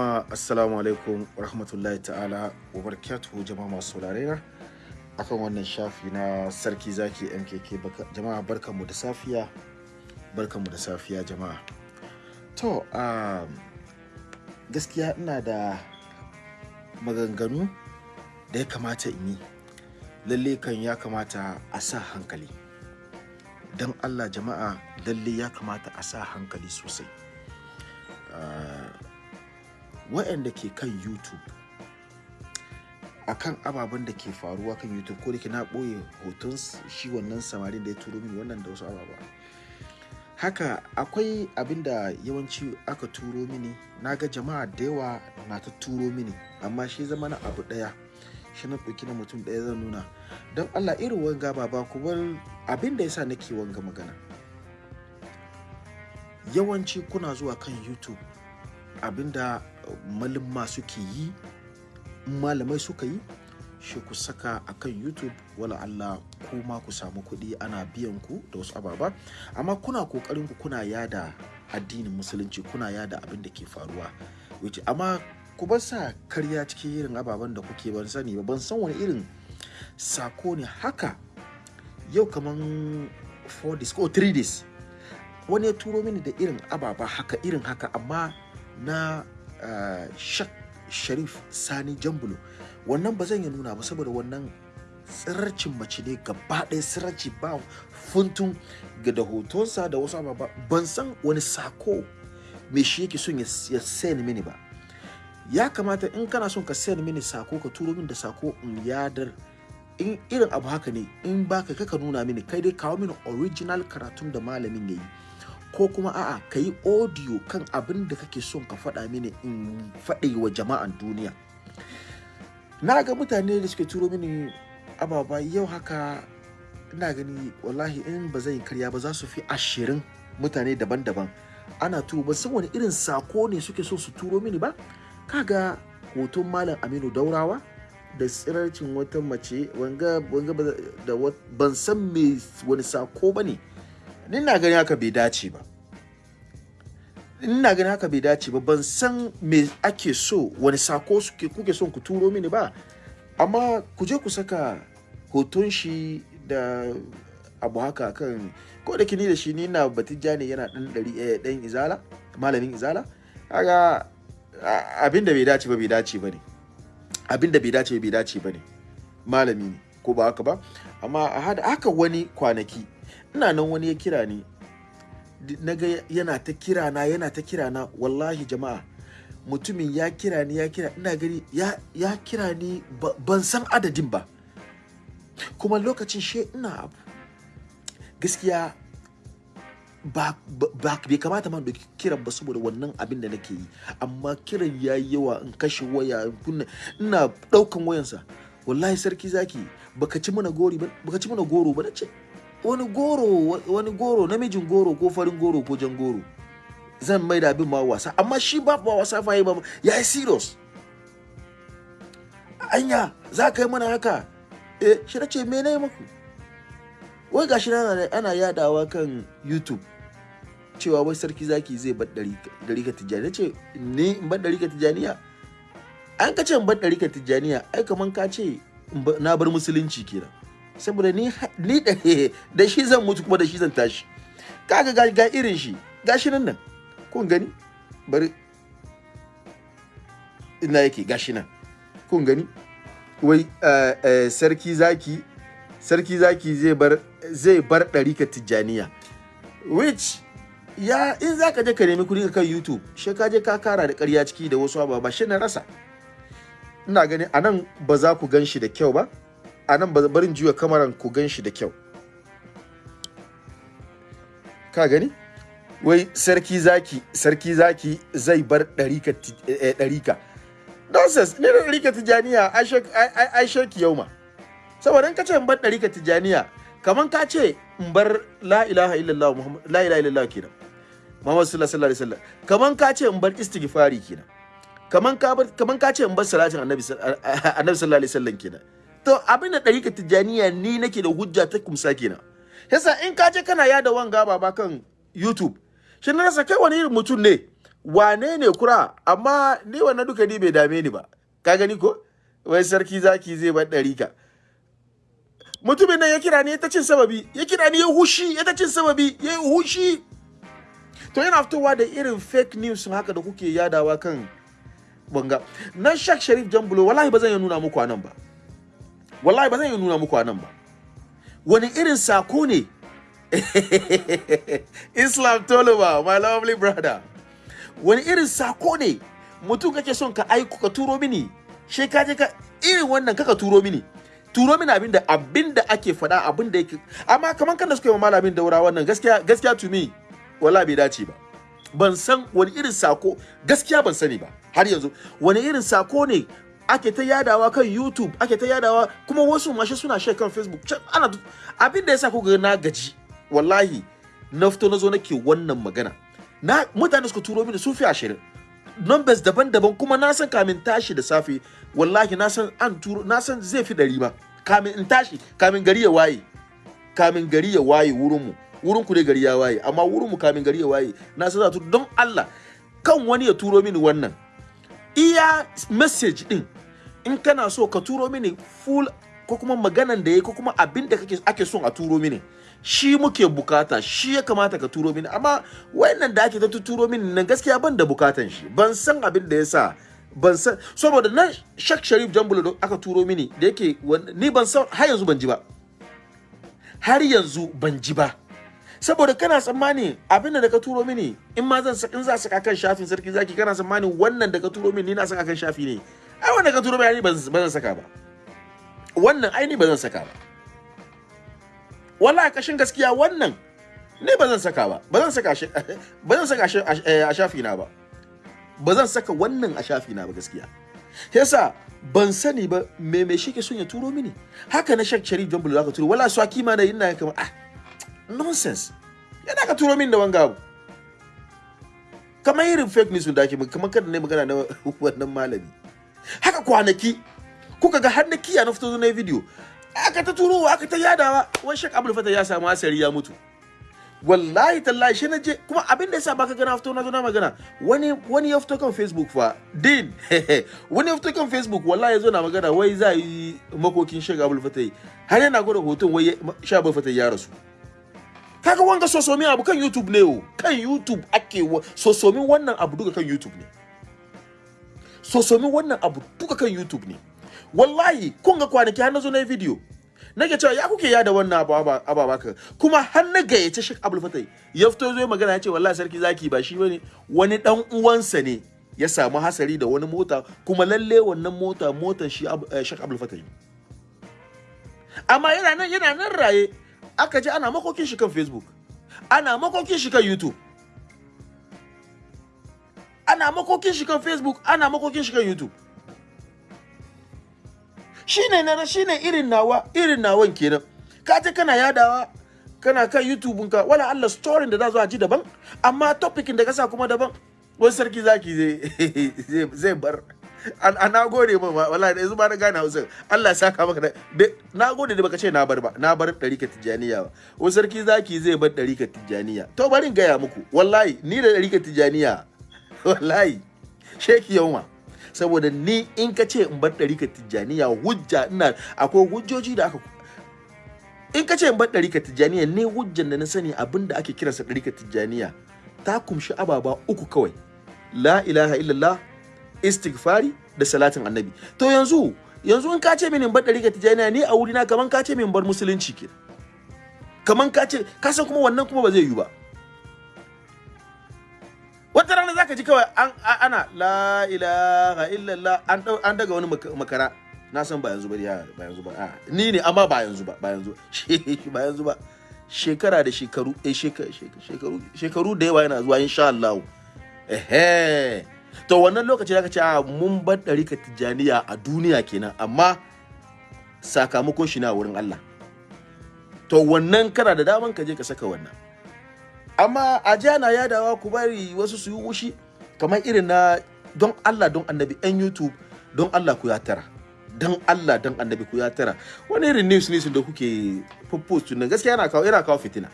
jama'a assalamu alaikum rahmatullahi ta'ala wa barakatuhu jama'a masu saurare akan wannan shafi na sarki zaki mkk jama'a barkanmu da safiya barkanmu da safiya jama'a. To um, gaskiya ina da maganganu da ya kamata in yi. Lalle kan ya kamata a sa hankali. Don allah jama'a lalle ya kamata a sa hankali sosai. Uh, waɗanda ke kan youtube akan ababen da ke faruwa kan youtube ko da ke na ɓoye hoton shi wannan samarin da ya turo mini wannan da wasu ababa. Haka akwai abin da yawanci aka turo mini na ga jama'a da yawa na ta turo mini amma shi zama na abu ɗaya shi na ɗauki na mutum ɗaya zan nuna. Don allah irin wanga ba ba ku bar abin da yasa nake wanga magana. Yawanci kuna zuwa kan youtube abin da malama suke yi malamai suka yi shi ku saka a kan youtube. Wala Allah kuma ku samu kuɗi ana biyan ku da wasu ababa. Amma kuna ƙoƙarin ku kuna yada addinin musulunci kuna yada abin da ke faruwa. Amma ku bar sa karya cikin irin ababen da kuke ban sani ba. Ban san wani irin sako ne haka. Yau kaman 4 days ko 3 days wani ya turo mini da irin ababa haka irin haka. Amma na shak sharif sani jambulo. Wannan ba zan yi nuna ba saboda wannan tsirarcin mace ne gaba ɗaya tsirarci ba funtun ga da hotonsa da wasu ababa. Ban san wani sako me shi yake son ya ya send mini ba. Ya kamata in kana son ka send mini sako ka turo min da sako in yadar. In irin abu haka ne in baka kaka nuna mini. Kai dai kawo mini original karatun da malamin ya yi. Ko kuma a'a ka yi audio kan abin da kake son ka faɗa mini in faɗi wa jama'an duniya. Na ga mutane da suke turo mini ababa yau haka ina gani wallahi in ba zan karya ba za su fi ashirin mutane daban-daban. Ana turo ban san wani irin sako ne suke so su turo mini ba. Kaga hoton malam aminu daurawa da tsirarcin wata mace wanga ba- ban san me wani sako ba ne. Ni na gani haka bai dace ba. Ina gani haka bai dace ba. Ban san me ake so wani sako suke kuke son ku turo mini ba. Amma ku je ku saka hoton shi da abu haka kan ko da kini da shi ni na batijja ne yana dan dari eh, dan izala malamin izala. Kaga a- abin da bai dace ba bai dace ba ne. Abin bai dace ba bai dace ba ne. Malami ne ko ba haka ba? Amma a haka wani kwanaki ina nan wani ya kira ni. Na ga yana ta kira na yana ta kira na. Wallahi jama'a mutumin ya kira ni ya kira ina gani ya, ya kira ni ba- ban san adadin ba. Kuma lokacin she ina abu. Gaskiya ba, ba, ba bai kamata ma da kiran ba saboda wannan abin da nake yi. Amma kiran ya yi yawa in kashe waya kunna ina ɗaukan wayansa. Wallahi sarki zaki baka ci mana gori ba baka ci mana goro ba wani goro wa- wani goro namijin goro ko farin goro ko jan goro zan mai da abin ma wasa. Amma shi ba ba wasa fa yi ba ya yi serious. Anya za ka yi mana haka? Eh shi na ce me na yi maku? Wai gashi na ana- ana yadawa kan youtube cewa wai sarki zaki zai bar ɗarika tijjani na ce ni in bar ɗarika tijjaniya? An ka ce in bar ɗarika tijjaniya ai kaman ka ce na bar musulunci kenan. Saboda ni ni da shi zan mutu kuma da shi zan tashi. Kaga ga, ga irin shi gashi nan nan. Kun gani? Bari. Ina yake? Gashi nan. Kun gani? Wai eh, eh, sarki zaki sarki zaki zai bar zai bar ɗarika tijjaniya. Which ya in za ka je ka nemi kuɗi kan youtube shi ka je ka kara da ƙarya ciki da wasu ababa shi na rasa. Ina gani a nan ba za ku gan shi da kyau ba. A nan ba barin juya kamaran ku gan shi da kyau. Ka gani? Wai sarki zaki sarki zaki zai bar ɗarika eh, eh, nonsense ne da ɗarika tijjaniya ai shaki yau ma. Saboda in ka ce in bar ɗarika tijjaniya kaman ka ce in bar la ilaha illallah muhammad la ilaha illallah kenan. Muhammad sallallahu alaihi wasallam. Kaman ka ce in bar istighfari kenan. Kaman ka bar kaman ka ce in bar salatin annabi annabi sallallahu alaihi wasallam kenan. To abin da ɗarika tijjaniya ni nake da hujja ta kumsa kenan yasa in ka je kana yada wanga baba kan youtube shi na rasa kai wani irin mutum ne? Wane ne kura? Amma ni wannan duka ni bai dame ni ba. Ka gani ko? Wai sarki zaki zai bar ɗarika. Mutumin nan ya kira ni ya ta cin sababi. Ya kira ni ya hushi ya ta cin sababi. Ya hushi. To yana fitowa da irin fake news haka da kuke yadawa kan banga nan shak sharif jambulo wallahi ba zan iya nuna muku a nan ba. Wallahi ba zan iya nuna muku a nan ba. Wani irin sako ne? Islam toluba my lovely brother. Wani irin sako ne? Mutum kake son ka aiko ka turo mini? She ka je ka irin wannan kaka turo mini? Turo mini abin da abin da ake faɗa abin da yake amma kaman kan da suka yi malamin daura wannan gaskiya gaskiya to me wallahi bai dace ba. Ban san wani irin sako gaskiya ban sani ba har yanzu. Wani irin sako ne ake ta yadawa kan YouTube ake ta yadawa kuma wasu mashi suna share kan Facebook. Ana abin da yasa ku ga na gaji wallahi na fito na zo nake wannan magana. Na mutane suka turo mini sun fi ashirin. Numbers daban-daban kuma na san kamin tashi da safe wallahi na san an turo na san zai fi ɗari ma. Kamin in tashi kamin gari ya waye kamin gari ya waye wurin mu wurin ku ne gari ya waye amma wurin mu kamin gari ya waye na san za don Allah kan wani ya turo mini wannan iya message din in kana so ka turo mini full ko kuma maganan da yayi ko kuma abin da kake ake son a turo mini shi muke buƙata shi ya kamata ka turo mini. Amma wayannan da ake ta turo mini nan gaskiya ban da bukatan shi. Ban san abin da yasa ban san saboda nan Shak Sharif Jambulo da aka turo mini da yake ni ban san har yanzu ban ji ba. Har yanzu ban ji ba. Saboda kana tsammani abin da ka turo mini in ma zan in za saka kan shafin sarki zaki kana tsammani wannan da ka turo mini ni na saka kan shafi ne. Ai wannan ka turo mini ba zan saka ba. Wannan ai ni ba zan saka ba. Wallahi kashin gaskiya wannan ne ba zan saka ba. Ba zan saka shi ba zan saka shi a shafi na ba. Ba zan saka wannan a shafi na ba gaskiya. Yasa ban sani ba me me shi ke son ya turo mini. Haka na shak sharif john zaka turo. Wala su kima na ina kamar ah nonsense. Yana ka turo min da wanga abu. Kamar irin fake news da ake kamar kada ne magana na wannan malami. Haka kwanaki kuka ga har na kiya na fito na video. Aka ta turo aka ta yadawa. Wani shek abul fata ya samu asari ya mutu. Wallahi tallahi shi na je kuma abin da yasa baka gana fito na zo na magana wani wani ya fito kan facebook fa. Din wani ya fito kan facebook wallahi ya zo na magana wai za yi makokin shek abul fata har yana gwada hoton wai shek abul fata ya rasu. Kaga wanga sosomi abu kan youtube ne o kan youtube ake sosomin wannan abu duka kan youtube ne. Sosomin wannan abu duka kan youtube ne. Wallahi kun ga kwanaki har na zo na video. Nake cewa ya kuke yada wannan abu ka kuma har na gayyace Sheikh Abdul Fatai ya fito zo magana ya ce wallahi sarki zaki ba shi ba ne. Wani dan uwansa ne ya samu hasari da wani mota kuma lalle wannan mota motar shi Sheikh Abdul Fatai amma yana nan yana nan raye. Aka ji ana makokin shi kan Facebook. Ana makokin shi kan YouTube. Ana makokin shi kan Facebook ana makokin shi kan YouTube. Shine na shine irin nawa irin nawan kenan. Ka je kana yadawa kana kan YouTube ka wala Allah story da za zo a ji daban amma topicin da ka sa kuma daban. Wani sarki zaki zai zai bar. An na gode ma wallahi da yanzu ba na gane Hausa. Allah saka maka na gode da baka ce na bar ba na bar ɗarika tijaniya ba. Wani sarki zaki zai bar ɗarika tijaniya to bari in gaya muku wallahi ni da ɗarika tijaniya wallahi. Sheki yauma saboda ni in ka ce in bar ɗarika tijjaniya hujja ina akwai hujjoji da aka in ka ce in bar ɗarika tijjaniya ne hujjan da na sani abin da ake kiransa ɗarika tijjaniya ta kumshi ababa uku kawai. La ilaha illallah istighfari da salatin annabi. To yanzu yanzu in ka ce mini in bar ɗarika tijjaniya ni a wurina kaman ka ce min bar musulunci ke kaman ka ce ka san kuma wannan kuma ba zai yiwu ba. Zaka ji kawai an ana la ilaha illallah an an daga wani makara. Na san ba yanzu ba ya ba yanzu ba. Ni ne amma ba yanzu ba ba yanzu ba. Yanzu ba. Shekara da shekaru eh shekaru shekaru da yawa yana zuwa insha Allah. Eh to wannan lokaci zaka ce mun bar ɗarika tijaniya a duniya kenan amma sakamakon shi na wurin Allah. To wannan kana da daman ka je ka saka wannan. Amma a jana ya dawa ku bari wasu su yi wushi kamar irin na don Allah don annabi yan YouTube don Allah ku ya tara. Don Allah don annabi ku ya tara. Wani irin news news da kuke post nan gaskiya yana kawo yana kawo fitina.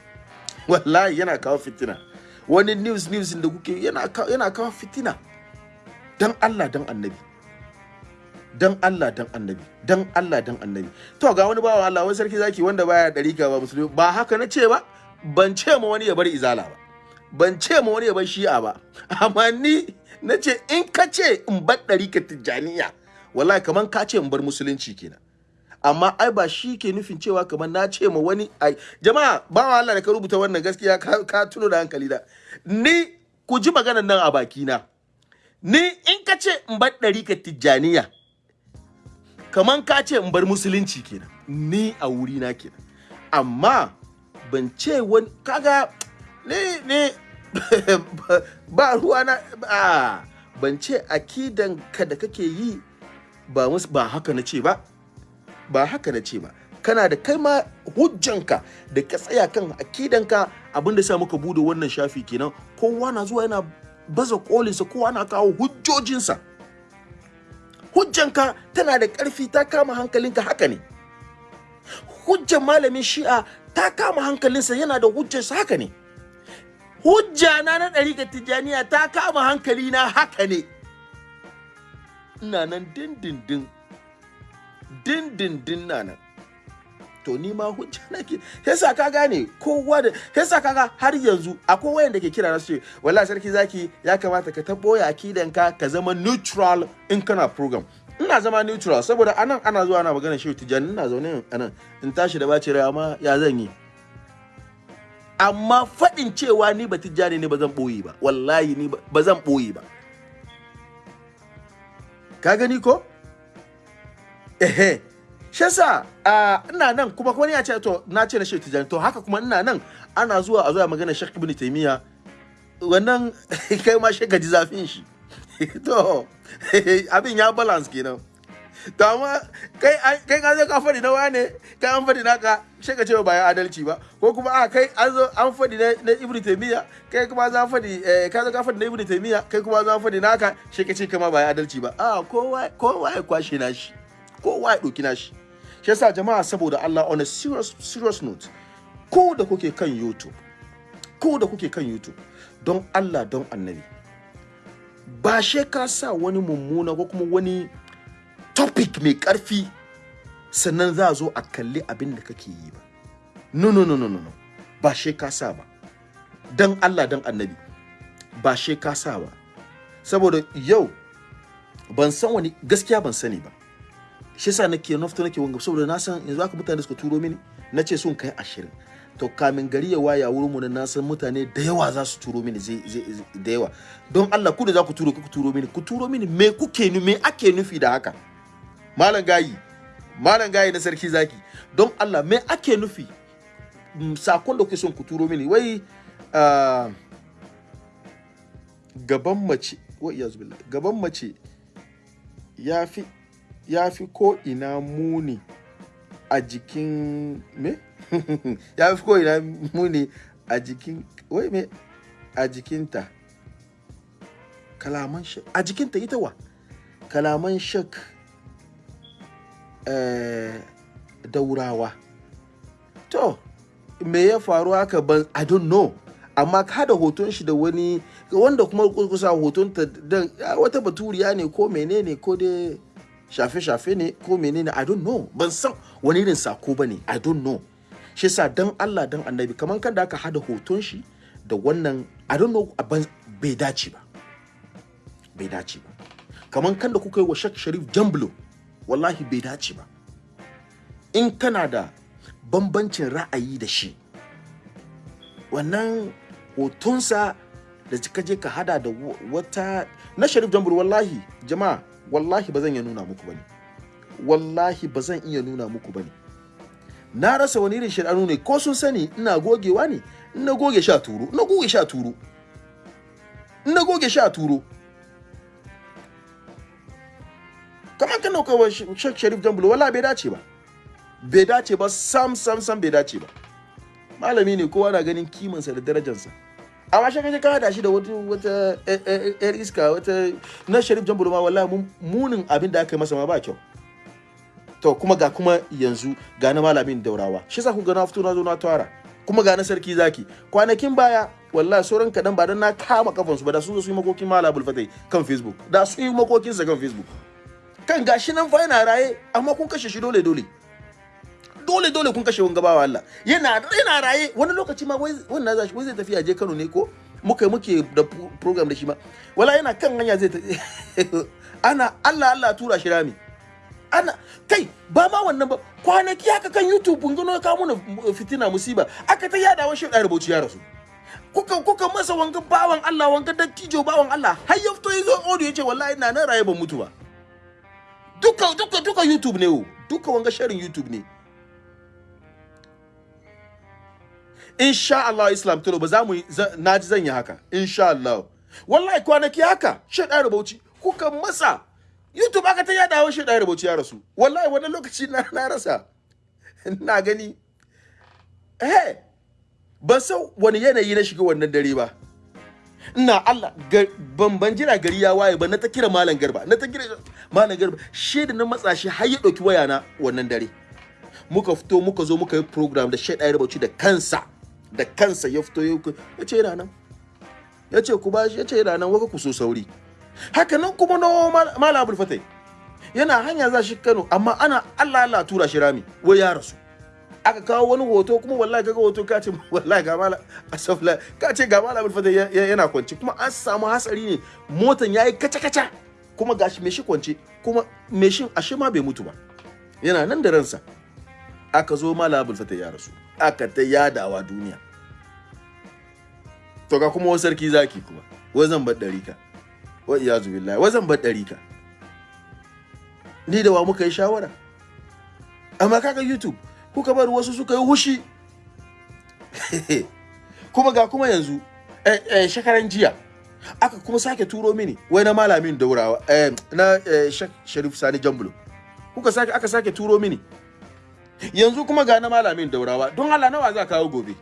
Wallahi yana kawo fitina. Wani news news da kuke yana yana kawo fitina. Dan Allah dan annabi. Dan Allah dan annabi. Dan Allah dan annabi. To ga wani bawa Allah wani sarki zaki wanda baya dariƙa ba musulmi ba haka na ce ba? Ban ce ma wani ya bar izala ba ban ce ma wani ya bar shi'a ba. Amma ni na ce in ka ce in bar dariƙa tijjaniya wallahi kaman ka ce in bar musulunci kenan. Amma ai ba shi ke nufin cewa kamar na ce ma wani ai jama'a ba Allah da ka rubuta wannan gaskiya ka, tuno da hankali da ni ku ji maganar nan a bakina. Ni in ka ce in bar ɗarika tijjaniya kaman ka ce in bar musulunci kenan. Ni a wuri na kenan. Amma ban ce wani kaga ne ne ba ruwa na ba ban ce akidan ka da kake yi ba mus ba haka na ce ba. Ba haka na ce ba. Kana da kai ma hujjanka da ka tsaya kan akidanka abin da sa muka buɗe wannan shafi kenan. Kowa na zuwa yana baza kolinsa kowa na kawo hujjojinsa. Hujjanka tana da ƙarfi ta kama hankalinka haka ne. Hujjan malamin shi'a ta kama hankalinsa yana da hujjarsa haka ne. Hujja na na ɗariƙar tijjaniya ta kama hankalina haka ne. Ina nan dindindin dindindin na nan. To ni ma hujja nake. Yasa ka gane kowa da yasa kaga har yanzu akwai wayan da ke kira na ce wallahi sarki zaki ya kamata ka tabo ya akidan ka ka zama neutral in kana program. Ina zama neutral saboda a nan ana zuwa ana magana shi tijani ina zaune a nan in tashi da bace rai amma ya zan yi? Amma faɗin cewa ni ba tijjani ne ba zan ɓoye ba. Wallahi ni ba zan ɓoye ba. Ka gani ko? Ehe. Shi yasa ina nan kuma wani ya ce to na ce na shi tijani to haka kuma ina nan ana zuwa a zuwa magana Sheikh Ibn Taymiya. Wannan kai ma shi gaji zafin shi. to abin ya balance kenan. To amma kai kai ka zo ka faɗi na wane kai an faɗi naka shi ka ce ba ya adalci ba. Ko kuma a kai an zo an faɗi na, na Ibn Taymiya kai kuma za faɗi eh, ka zo ka faɗi na Ibn Taymiya kai kuma za faɗi naka shi ka ce kama ba ya adalci ba. A kowa kowa ya kwashe nashi kowa ya ɗauki nashi shi. Yasa jama'a saboda Allah on a serious serious note ko da kuke kan YouTube ko da kuke kan YouTube don Allah don Annabi. Ba she ka sa wani mummuna ko kuma wani topic mai ƙarfi sannan za a zo a kalli abin da kake yi ba. No no no no no ba she ka sa ba. Don Allah don Annabi ba she ka sa ba. Saboda yau ban san wani gaskiya ban sani ba. Shi yasa nake nafto nake wanga saboda na san yanzu aka mutane suka turo mini na ce sun kai ashirin. To kamin gari ya waya wurin mu na san mutane da yawa za su turo mini da yawa. Don Allah ku da za ku turo ku turo mini ku turo mini me kuke ni me ake nufi da haka? Malam gayi malam gayi na sarki zaki don Allah me ake nufi? Sakon da kuke son ku turo mini wai gaban mace wa iyazu billah gaban mace ya fi ya fi ko ina muni a jikin me? Ya fi ko ina muni a jikin wai me? A jikinta. Kalaman shak a jikinta ita wa? Kalaman shak eh, daurawa. To me ya faru haka ban i don't know. Amma ka da hoton shi da wani wanda kuma kusa hoton ta wata baturiya ne ko menene ko dai shafe-shafe ne ko menene I don't know. Ban san wani irin sako ba ne I don't know. Shi sa dan Allah dan annabi kamar kan da aka hada hoton shi da wannan I don't know bai dace ba. Bai dace ba. Kamar kan da kuka yi wa Sheikh Sharif Jamblo wallahi bai dace ba. In kana da bambancin ra'ayi da shi wannan hotonsa da ka je ka hada da wata na Sharif Jamblo wallahi jama'a wallahi ba zan iya nuna muku ba ne. Wallahi ba zan iya nuna muku ba ne. Na rasa wani irin shiranu ne ko sun sani ina gogewa ne ina goge sha turo ina goge sha turo ina goge sha turo. Kamar kan nauka wa Sheikh Sharif Jambulo wallahi bai dace ba. Bai dace ba sam sam sam bai dace ba. Malami ne kowa na ganin kimansa da darajarsa amma shi kaje ka hada shi da wata wata yar iska wata na sharif jambulo ma wallahi munin abin da aka yi masa ma ba kyau. To kuma ga kuma yanzu ga na malamin daurawa. Shi sa ku ga na fito na zo na tara. Kuma ga na sarki zaki. Kwanakin baya wallahi sauran kadan ba dan na kama kafansu ba da sun zo su yi makokin malam abul fatai kan facebook. Da su yi makokin sa kan facebook. Kan gashi nan fa yana raye amma kun kashe shi dole dole dole dole kun kashe wanga bawa Allah. Yana yana raye. Wani lokaci ma wai wannan wai zai tafi je Kano ne ko muka muke da program da shi ma. Wala yana kan hanya zai ana Allah Allah tura shi rami. Ana kai ba ma wannan ba. Kwanaki haka kan YouTube kun gano ka muna fitina musiba. Aka ta yada wa shi da rubuci ya rasu. Kuka kuka masa wanga bawan Allah wanga dattijo bawan Allah. Har ya fito ya zo audio ya ce wallahi ina nan raye ban mutu ba. Duka duka duka YouTube ne o duka wanga sharin YouTube ne. Insha Allah Islam tulo ba za mu na ji zan yi haka. Insha Allah. Wallahi kwanaki haka shi da rubuci kuka masa. YouTube aka ta yada wa shi da rubuci ya rasu. Wallahi wannan lokaci na na rasa. Na gani. Eh ban san wani yanayi na shiga wannan dare ba. Ina Allah ban jira gari ya waye ba na ta kira malam garba na ta kira malam garba. Shi da na matsa shi har ya ɗauki waya na wannan dare. Muka fito muka zo muka yi program da shaidai rubuci da kansa. Da kansa ya fito ya ce yana nan. Ya ce ku bashi ya ce yana nan waƙa ku so sauri. Haka nan kuma na malam abul fatai yana hanya za shi Kano amma ana Allah Allah tura shi rami wai ya rasu. Aka kawo wani hoto kuma wallahi kaga hoto ka ce wallahi ga mala asafla ka ce ga mala bulfata yana kwance kuma an samu hatsari ne motan yayi kaca kaca kuma gashi me shi kwance kuma me shin ashe ma bai mutu ba. Yana nan da ransa. Aka zo mala bulfata ya rasu. Aka ta yadawa duniya. To ga kuma sarki zaki kuma wai zan bar ɗarika. Wa iyazu billahi wai zan bar ɗarika. Ni da wa muka yi shawara? Amma kaga youtube kuka bar wasu suka yi hushi. Kuma ga kuma yanzu eh, eh, shekaran jiya aka kuma sake turo mini wai na malamin daurawa eh, na eh, sharif sani jambulo. Kuka sake aka sake turo mini yanzu kuma ga na malamin daurawa. Don Allah nawa za kawo gobe?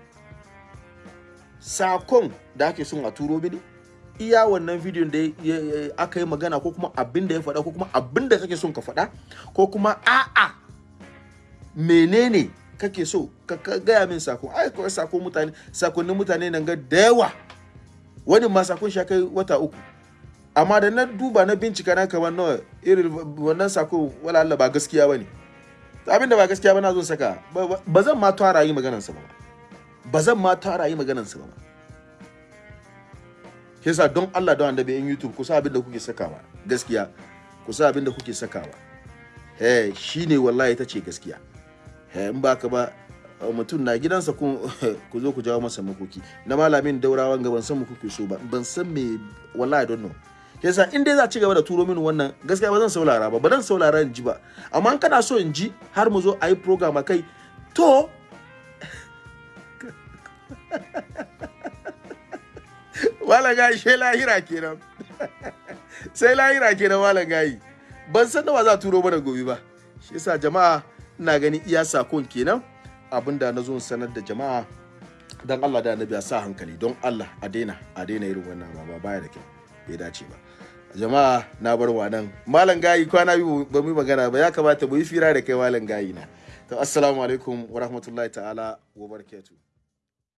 Sakon da ake son a turo mini iya wannan bidiyon da aka yi magana ko kuma abin da ya faɗa ko kuma abin da kake son ka faɗa ko kuma a'a menene kake so? Ka gaya min sako. Ai kawai sako mutane sakonnin mutane nan ga da yawa. Wani ma saƙon shi kai wata uku. Amma da na duba na bincika na kamar nawa irin wannan sako wala Allah ba gaskiya ba ne abin da ba gaskiya ba na zo saka. Ba zan ma tara yi maganar sa ba. Ba zan ma tara yi maganar sa ba yasa don Allah don annabi in YouTube ku sa abin da kuke sakawa gaskiya. Ku sa abin da kuke sakawa. Eh shine wallahi ita ce gaskiya. In ba ka ba mutum na gidansa ku zo ku jawo masa makoki. Na malamin daurawan ga ban san mu kuke so ba. Ban san me wallahi don know. Yasa in dai za ci gaba da turo mini wannan gaskiya ba zan saurara ba ba zan saurara in ji ba. Amma in kana so in ji har mu zo a yi program kai to wala gayi sai lahira kenan. Sai lahira kenan wala gayi. Ban san da za turo mana gobe ba. Shi yasa jama'a ina gani iya saƙon kenan abin da na zo sanar da jama'a. Dan Allah da annabi sa hankali don Allah a daina a daina irin wannan ba baya da kyau. Bai dace ba. Jama'a na bar wa nan. Malam gayi kwana biyu ba mu magana ba. Ya kamata mu yi fira da kai malam gayi na. To assalamu alaikum wa rahmatullahi ta'ala wa barakatuh.